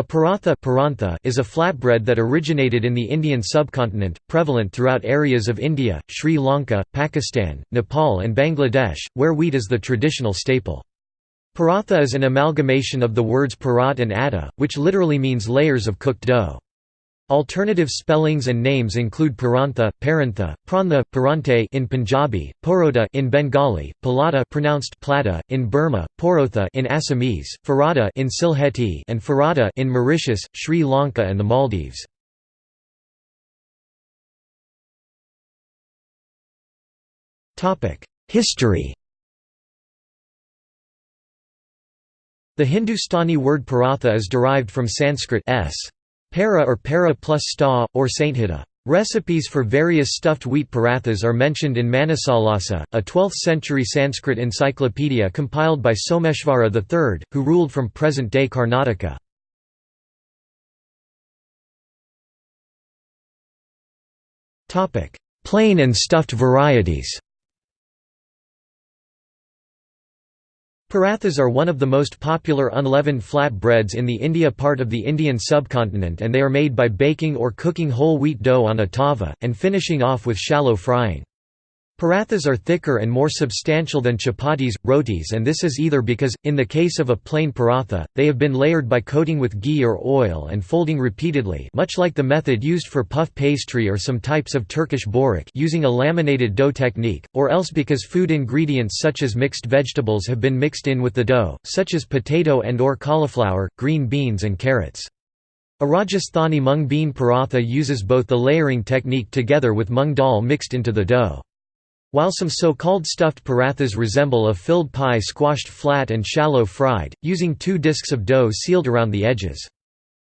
A paratha is a flatbread that originated in the Indian subcontinent, prevalent throughout areas of India, Sri Lanka, Pakistan, Nepal and Bangladesh, where wheat is the traditional staple. Paratha is an amalgamation of the words parat and atta, which literally means layers of cooked dough. Alternative spellings and names include Parantha, Parantha, Prantha, Parante in Punjabi, Porota in Bengali, Palata pronounced Plata in Burma, Porotha in Assamese, Farada in Sylheti and Farada in Mauritius, Sri Lanka and the Maldives. Topic: History The Hindustani word paratha is derived from Sanskrit s. Para or para plus sta, or sainthita. Recipes for various stuffed wheat parathas are mentioned in Manasollasa, a 12th-century Sanskrit encyclopedia compiled by Someshvara III, who ruled from present-day Karnataka. Plain and stuffed varieties Parathas are one of the most popular unleavened flat breads in the India part of the Indian subcontinent and they are made by baking or cooking whole wheat dough on a tava, and finishing off with shallow frying. Parathas are thicker and more substantial than chapatis, rotis and this is either because, in the case of a plain paratha, they have been layered by coating with ghee or oil and folding repeatedly much like the method used for puff pastry or some types of Turkish börek using a laminated dough technique, or else because food ingredients such as mixed vegetables have been mixed in with the dough, such as potato and or cauliflower, green beans and carrots. A Rajasthani mung bean paratha uses both the layering technique together with mung dal mixed into the dough. While some so-called stuffed parathas resemble a filled pie squashed flat and shallow fried, using two discs of dough sealed around the edges.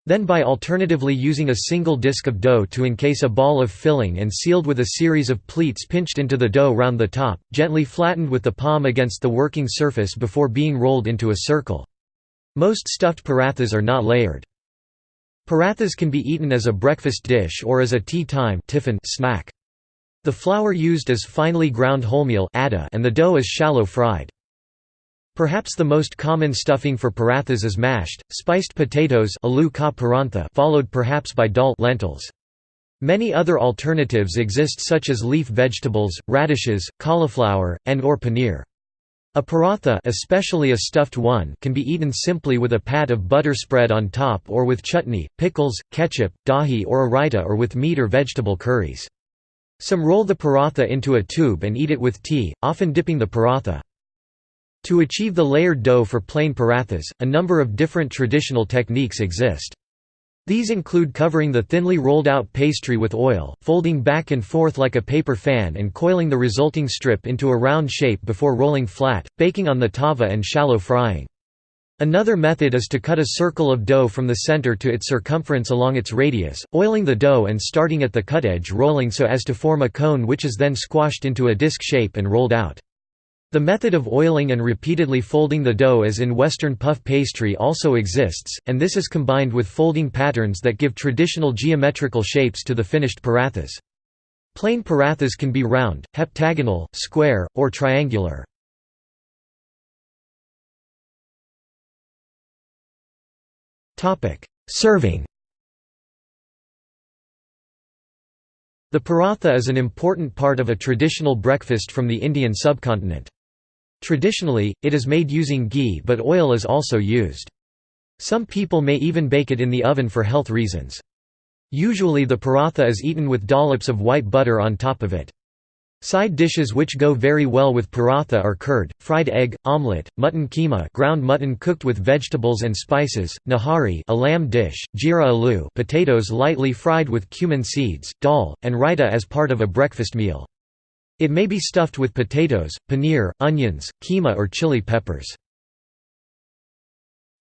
Then by alternatively using a single disc of dough to encase a ball of filling and sealed with a series of pleats pinched into the dough round the top, gently flattened with the palm against the working surface before being rolled into a circle. Most stuffed parathas are not layered. Parathas can be eaten as a breakfast dish or as a tea time snack. The flour used is finely ground wholemeal and the dough is shallow fried. Perhaps the most common stuffing for parathas is mashed, spiced potatoes followed perhaps by dal lentils. Many other alternatives exist such as leaf vegetables, radishes, cauliflower, and or paneer. A paratha especially a stuffed one can be eaten simply with a pat of butter spread on top or with chutney, pickles, ketchup, dahi or a raita or with meat or vegetable curries. Some roll the paratha into a tube and eat it with tea, often dipping the paratha. To achieve the layered dough for plain parathas, a number of different traditional techniques exist. These include covering the thinly rolled out pastry with oil, folding back and forth like a paper fan and coiling the resulting strip into a round shape before rolling flat, baking on the tava and shallow frying. Another method is to cut a circle of dough from the center to its circumference along its radius, oiling the dough and starting at the cut edge rolling so as to form a cone which is then squashed into a disc shape and rolled out. The method of oiling and repeatedly folding the dough as in Western puff pastry also exists, and this is combined with folding patterns that give traditional geometrical shapes to the finished parathas. Plain parathas can be round, heptagonal, square, or triangular. Serving The paratha is an important part of a traditional breakfast from the Indian subcontinent. Traditionally, it is made using ghee but oil is also used. Some people may even bake it in the oven for health reasons. Usually the paratha is eaten with dollops of white butter on top of it. Side dishes which go very well with paratha are curd, fried egg, omelette, mutton keema ground mutton cooked with vegetables and spices, nahari a lamb dish, jeera aloo potatoes lightly fried with cumin seeds, dal, and raita as part of a breakfast meal. It may be stuffed with potatoes, paneer, onions, keema or chili peppers.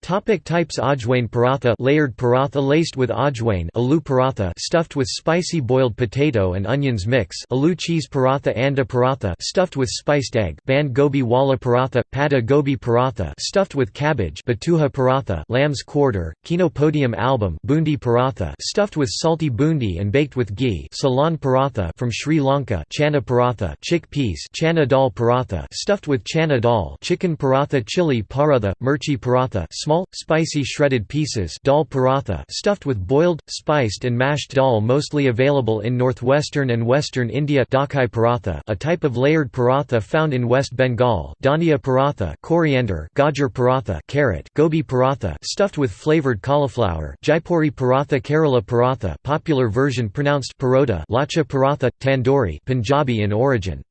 Topic types Ajwain paratha layered paratha laced with ajwain aloo paratha stuffed with spicy boiled potato and onions mix aloo cheese paratha anda paratha stuffed with spiced egg band gobi wala paratha pada gobi paratha stuffed with cabbage batuha paratha lamb's quarter Chenopodium album bundi paratha stuffed with salty bundi and baked with ghee salan paratha from Sri Lanka chana paratha chickpeas chana dal paratha stuffed with chana dal chicken paratha chili paratha mirchi paratha small small, spicy shredded pieces dal paratha stuffed with boiled, spiced and mashed dal mostly available in northwestern and western India paratha a type of layered paratha found in West Bengal dhania paratha coriander gajar paratha carrot gobi paratha stuffed with flavored cauliflower jaipuri paratha kerala paratha popular version pronounced parota lacha paratha, tandoori Punjabi in origin.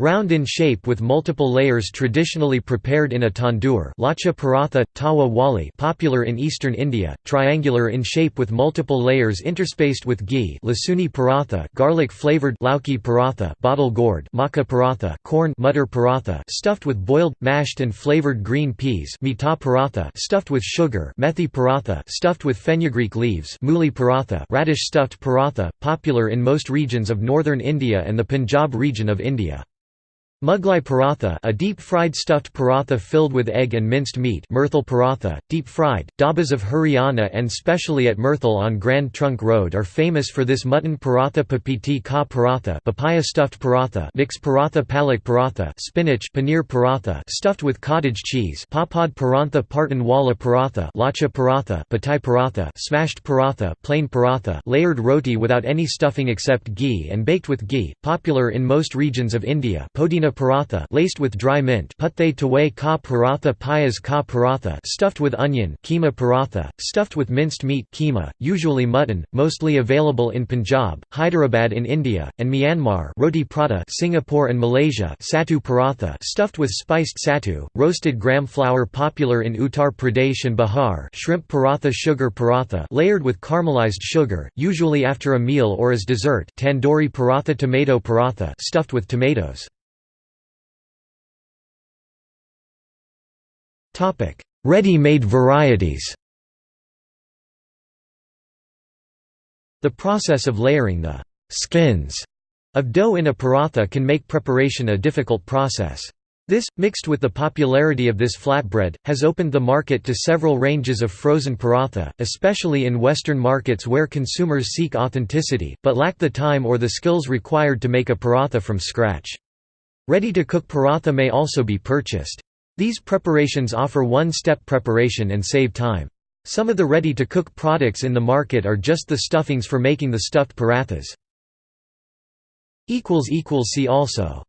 Round in shape with multiple layers traditionally prepared in a tandoor lacha paratha, tawa wali popular in eastern India, triangular in shape with multiple layers interspaced with ghee lasuni paratha garlic-flavored lauki paratha bottle gourd maca paratha corn mutter paratha stuffed with boiled, mashed and flavored green peas mita paratha stuffed with sugar methi paratha stuffed with fenugreek leaves muli paratha radish stuffed paratha, popular in most regions of northern India and the Punjab region of India. Mughlai paratha a deep-fried stuffed paratha filled with egg and minced meat Murthal paratha, deep-fried, dhabas of Haryana and specially at Murthal on Grand Trunk Road are famous for this mutton paratha papiti ka paratha papaya stuffed paratha mix paratha palak paratha spinach paneer paratha stuffed with cottage cheese papad parantha partan wala paratha lacha paratha patai paratha smashed paratha plain paratha layered roti without any stuffing except ghee and baked with ghee, popular in most regions of India podina paratha laced with dry mint putte tawai ka paratha payas ka paratha stuffed with onion keema paratha, stuffed with minced meat keema, usually mutton, mostly available in Punjab, Hyderabad in India, and Myanmar roti prata Singapore and Malaysia satu paratha stuffed with spiced satu, roasted gram flour popular in Uttar Pradesh and Bihar shrimp paratha sugar paratha layered with caramelized sugar, usually after a meal or as dessert tandoori paratha tomato paratha stuffed with tomatoes. Ready-made varieties The process of layering the skins of dough in a paratha can make preparation a difficult process. This, mixed with the popularity of this flatbread, has opened the market to several ranges of frozen paratha, especially in Western markets where consumers seek authenticity, but lack the time or the skills required to make a paratha from scratch. Ready-to-cook paratha may also be purchased. These preparations offer one-step preparation and save time. Some of the ready-to-cook products in the market are just the stuffings for making the stuffed parathas. See also